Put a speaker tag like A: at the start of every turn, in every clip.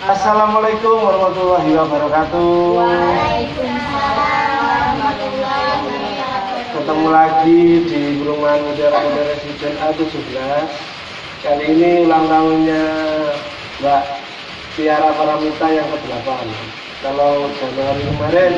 A: Assalamualaikum warahmatullahi wabarakatuh. Ketemu lagi di Perumahan Modern Modern Residen A17. Kali ini ulang tahunnya Mbak Tiara Paramita yang ke-8. Kalau Januari kemarin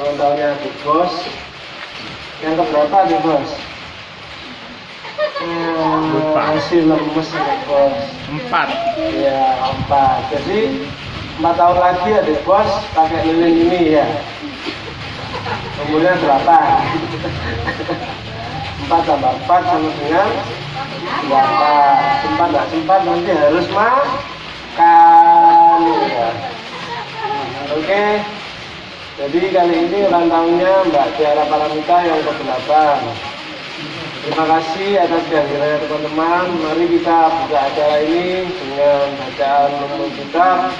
A: ulang tahunnya Adik Bos. Yang keberapa Adik Bos?
B: Lupa.
A: Hmm, masih lemes Bos.
B: Empat.
A: Ya, empat. Jadi empat tahun lagi adik bos pakai lilin ini ya. Umurnya delapan. Empat tambah empat sama dengan delapan. Sempat nggak sempat nanti harus makan. Ya. Oke. Jadi kali ini ulang tahunnya Mbak Tiara Paramita yang ke-8. Terima kasih atas kehadirannya teman-teman. Mari kita buka acara ini dengan bacaan nomor kitab.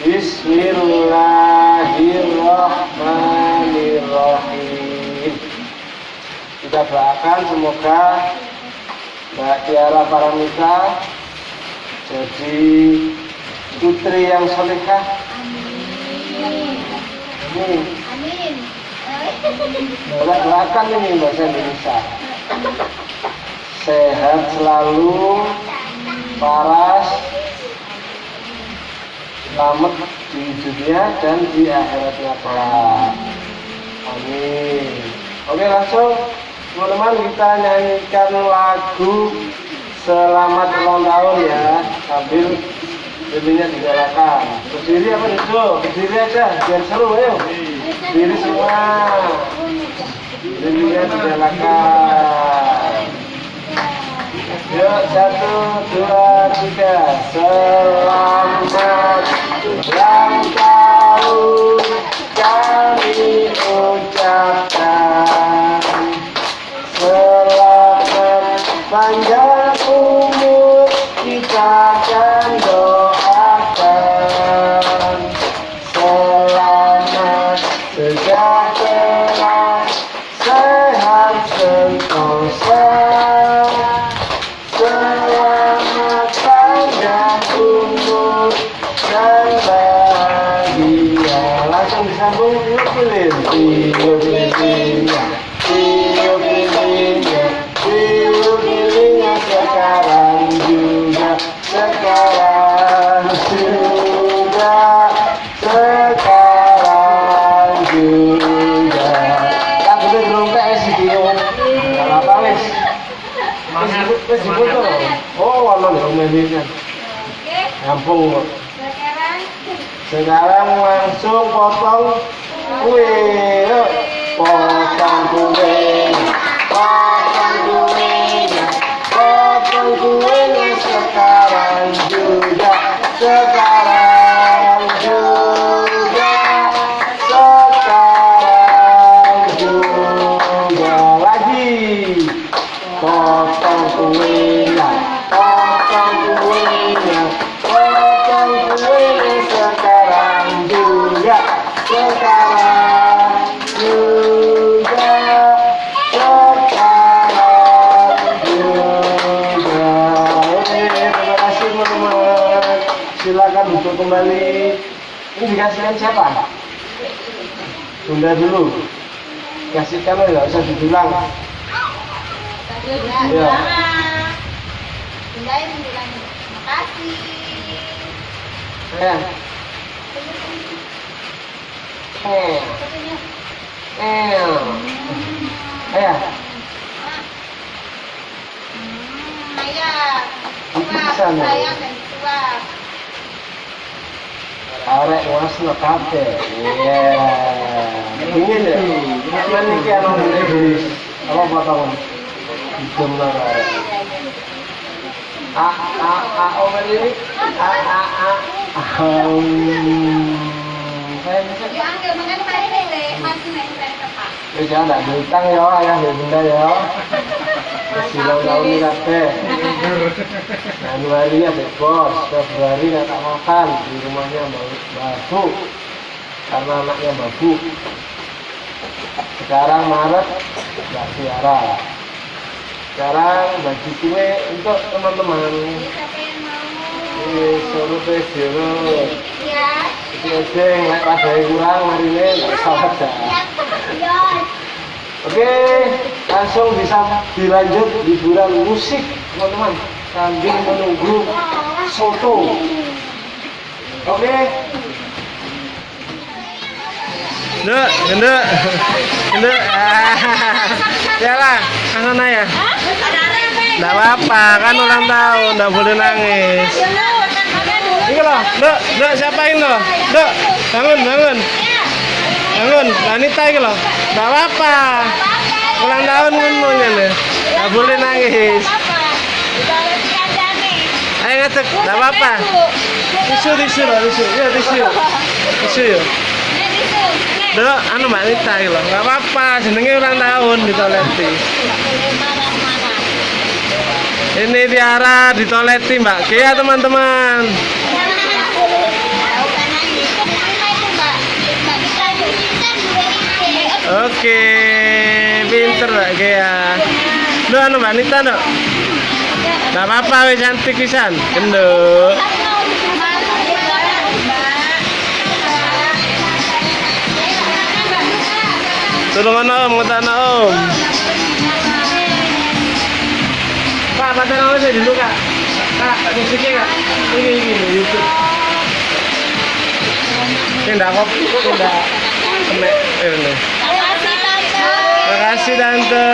A: Bismillahirrahmanirrahim. Kita doakan semoga Mbak Tiara Paramita jadi putri yang solehah. Amin.
C: Amin.
A: Kita doakan ini bahasa Indonesia. Sehat selalu, paras, selamat di dunia dan di akhiratnya kelak. Amin. Oke langsung teman-teman kita nyanyikan lagu Selamat ulang tahun ya sambil lilinnya digalakan. Berdiri apa duduk? Berdiri aja biar seru ayo. Berdiri semua. Lilinnya digalakan. Kok.
C: sekarang
A: langsung potong kue. Potong kue. Dikasihkan siapa? Bunda dulu. Kasihkan ya, nggak usah dibilang.
C: ya,
A: Iya.
C: Bunda yang bilang makasih.
A: Eh, eh, eh. Ayah,
C: ayah. Sayang dan tua.
A: Arek wasno kabeh. Iya. Dingin ya? Cuman iki ana ngene apa potongan? Hidung lah arek. A a a oh ini a a a. Saya bisa
C: Ya, angkat makan tadi deh, masih naik dari tempat.
A: Wis ya ndak diutang ya ayah ya bunda ya. Ini kabeh. Januari ada bos, Februari nggak tak makan di rumahnya Babu karena anaknya Babu. Sekarang Maret nggak siara. Sekarang bagi kue untuk teman-teman.
C: Yang
D: suruh wis diurut.
B: Ya.
D: Iki sing lek padahal kurang marine nggak salah dah. Oke, langsung bisa dilanjut liburan musik teman-teman sambil menunggu soto. Oke,
A: Nduk, nduk. Nduk. Ya lah, ke sana ya. Enggak apa-apa, kan ulang tahun, enggak boleh nangis. Ini loh, nduk, nduk siapa ini loh? Nduk, bangun, bangun. Bangun, wanita ini loh. Enggak apa-apa. Ulang tahun ngono ngene. Enggak boleh nangis. Ayo ngecek, enggak apa-apa. Tisu, tisu loh, tisu. Ya, tisu. Tisu yuk. Dok, anu Mbak Nita iki lho, enggak apa-apa, jenenge ulang tahun di toleti. Ini Tiara di toleti Mbak Kia teman-teman. Oke, pinter Mbak Kia. Dok, anu Mbak Nita dok. Enggak apa-apa wis cantik pisan. Genduk. Tulungan om, ngetana om. Pak, paten om saya dulu kak. Kak, musiknya kak. Ini ini ini YouTube. Ini enggak kok, ini enggak kena. Eh, ini. Terima kasih tante.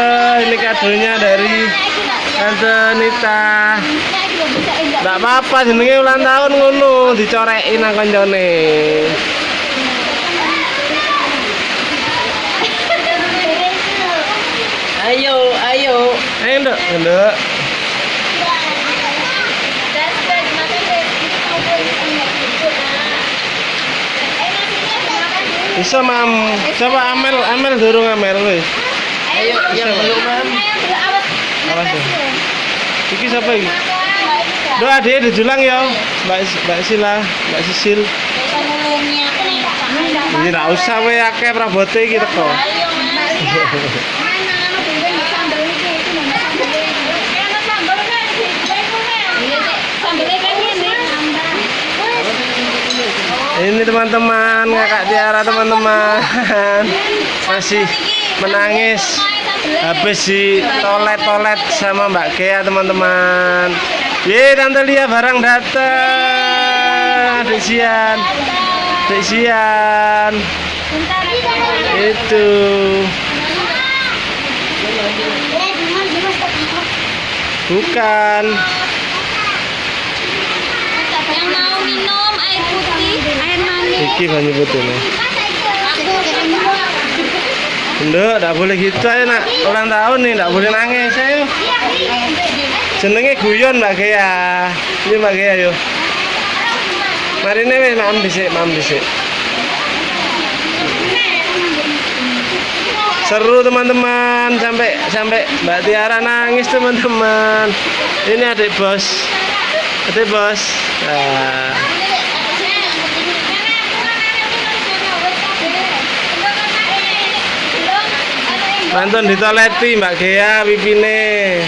A: Ini kadonya dari tante Nita. Enggak apa-apa, jenenge ulang tahun ngono, dicorekin nang koncone.
E: Ayo, ayo.
A: Ayo, Nduk, Nduk. Bisa mam, coba Amel, Amel dorong Amel wis.
E: Ayo, yang belum mam.
A: Awas ya. Iki siapa iki? Doa adik dijulang ya, Mbak Mbak Sila, Mbak Sisil. Ini nggak usah we akeh prabote iki teko. Ini teman-teman, kakak Tiara teman-teman. Masih menangis habis di toilet-toilet sama Mbak Gea teman-teman. Ye, Tante Lia barang datang. Adik Sian. Itu. Bukan.
B: Yang mau minum air putih, air manis.
A: Iki banyu putih. Nduk, enggak boleh gitu aja nak. Ulang tahun nih, enggak boleh nangis ayo. Jenenge guyon Mbak Gea. Ini Mbak Gea yo. Mari nih wis mam dhisik, mam. Seru teman-teman sampai sampai Mbak Tiara nangis teman-teman. Ini adik bos. Adik bos. Nah. Mantun ditoleti Mbak Gea pipine.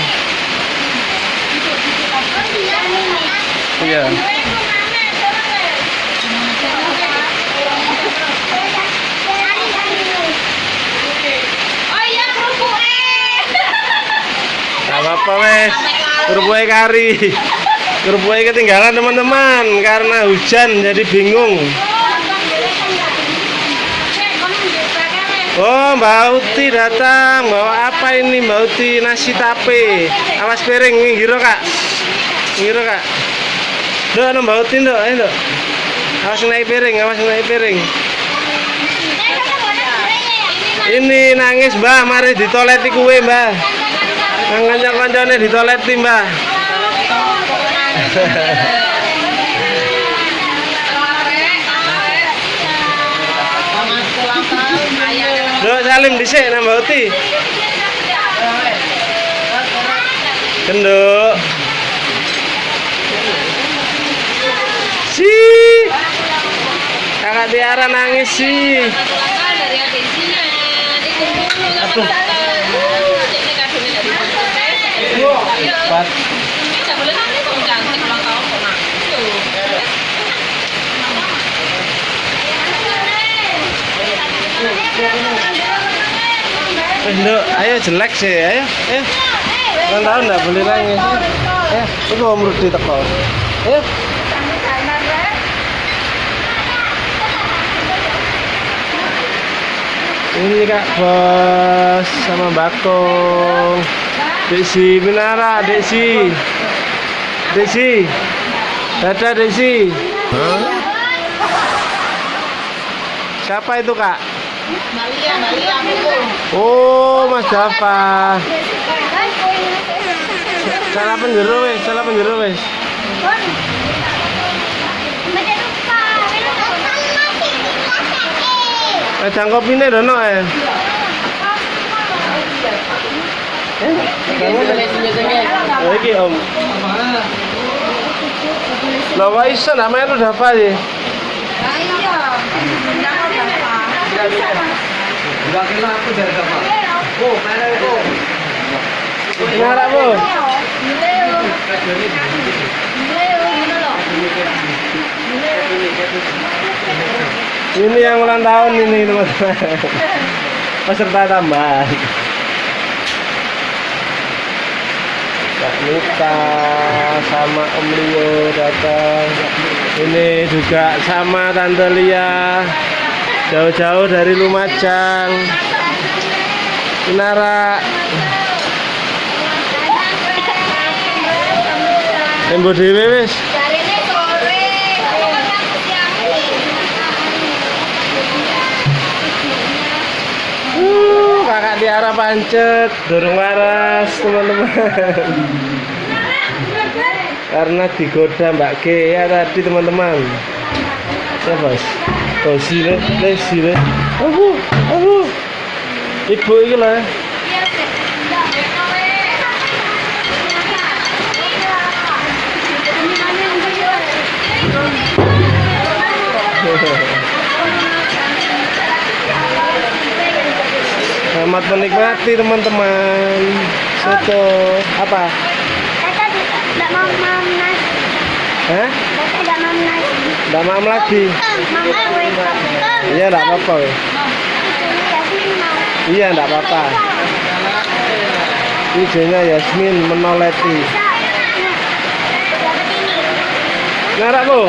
A: Iya. Apa-apa wes. Kerupuknya kari. Kerupuknya ketinggalan teman-teman karena hujan jadi bingung. Oh Mbak Uti datang. Bawa apa ini Mbak Uti? Nasi tape. Awas piring ngiro kak. Ngiro kak. Duh, anu Mbak Uti nduk ayo awas naik piring awas naik piring. Ini nangis mbah mari ditoleti kue mbah nang kanca-kancane ditoleti mbah Duh, salim dhisik nang Mbak Uti. Genduk Si. Kakak Tiara nangis sih Aduh. Nduk, ayo jelek sih, ayo, ayo. Ulang tahun nggak boleh nangis. Ayo, itu Om Rudi teko. Ayo. Ini Kak Bos sama Bakong. Desi Minara, Desi. Desi. Dadah Desi. Siapa itu Kak?
B: Malia, Malia, aku.
A: Oh, Mas Java. Salah penjuru wes, salah penjuru wes. Eh, cangkopine dono eh. Oh, iki Om. Lah kok iso namanya lu Dava sih? Ngarap Bu. Ini yang ulang tahun ini teman-teman. Peserta tambahan. Nita sama Om Leo datang. Ini juga sama Tante Lia. Jauh-jauh dari Lumajang. Nara. Embo dhewe wis. Uh, kakak di arah pancet, dorong waras teman-teman. Karena digoda Mbak G ya tadi teman-teman. Ya bos, kosi le, lesi le. Aku, aku. Ibu ini lah. Selamat menikmati teman-teman. Soto apa? Hah? Udah mam lagi? Iya, enggak apa-apa. Iya, enggak apa-apa. Izinnya Yasmin menoleti. Ngarap bu?